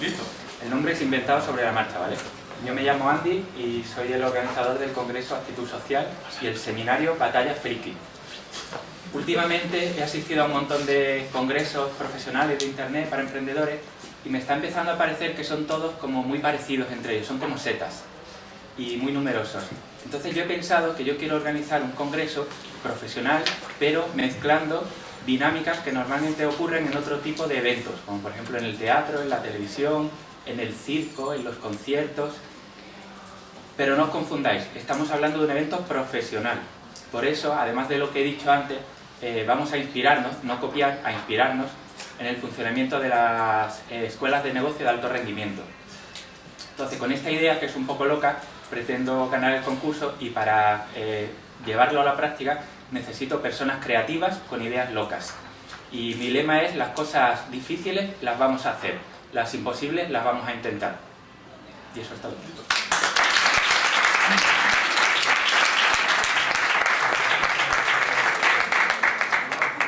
Listo. El nombre es inventado sobre la marcha, ¿vale? Yo me llamo Andy y soy el organizador del Congreso Actitud Social y el seminario Batalla Friki. Últimamente he asistido a un montón de congresos profesionales de internet para emprendedores y me está empezando a parecer que son todos como muy parecidos entre ellos, son como setas y muy numerosos. Entonces yo he pensado que yo quiero organizar un congreso profesional, pero mezclando dinámicas que normalmente ocurren en otro tipo de eventos, como por ejemplo en el teatro, en la televisión, en el circo, en los conciertos. Pero no os confundáis, estamos hablando de un evento profesional. Por eso, además de lo que he dicho antes, eh, vamos a inspirarnos, no copiar, a inspirarnos en el funcionamiento de las eh, escuelas de negocio de alto rendimiento. Entonces, con esta idea, que es un poco loca, pretendo ganar el concurso y para eh, llevarlo a la práctica necesito personas creativas con ideas locas. Y mi lema es, las cosas difíciles las vamos a hacer, las imposibles las vamos a intentar. Y eso es todo.